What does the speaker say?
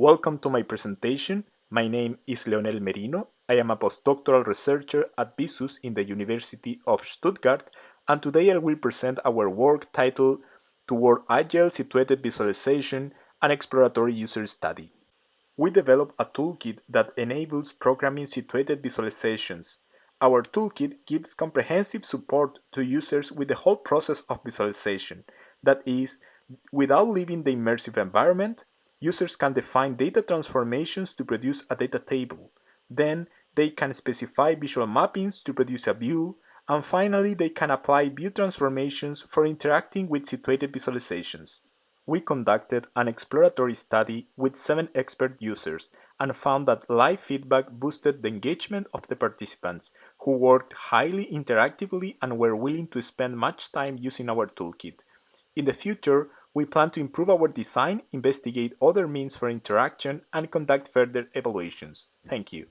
Welcome to my presentation. My name is Leonel Merino. I am a postdoctoral researcher at VISUS in the University of Stuttgart, and today I will present our work titled Toward Agile Situated Visualization and Exploratory User Study. We developed a toolkit that enables programming situated visualizations. Our toolkit gives comprehensive support to users with the whole process of visualization, that is, without leaving the immersive environment, Users can define data transformations to produce a data table. Then they can specify visual mappings to produce a view. And finally, they can apply view transformations for interacting with situated visualizations. We conducted an exploratory study with seven expert users and found that live feedback boosted the engagement of the participants, who worked highly interactively and were willing to spend much time using our toolkit. In the future, we plan to improve our design, investigate other means for interaction, and conduct further evaluations. Thank you.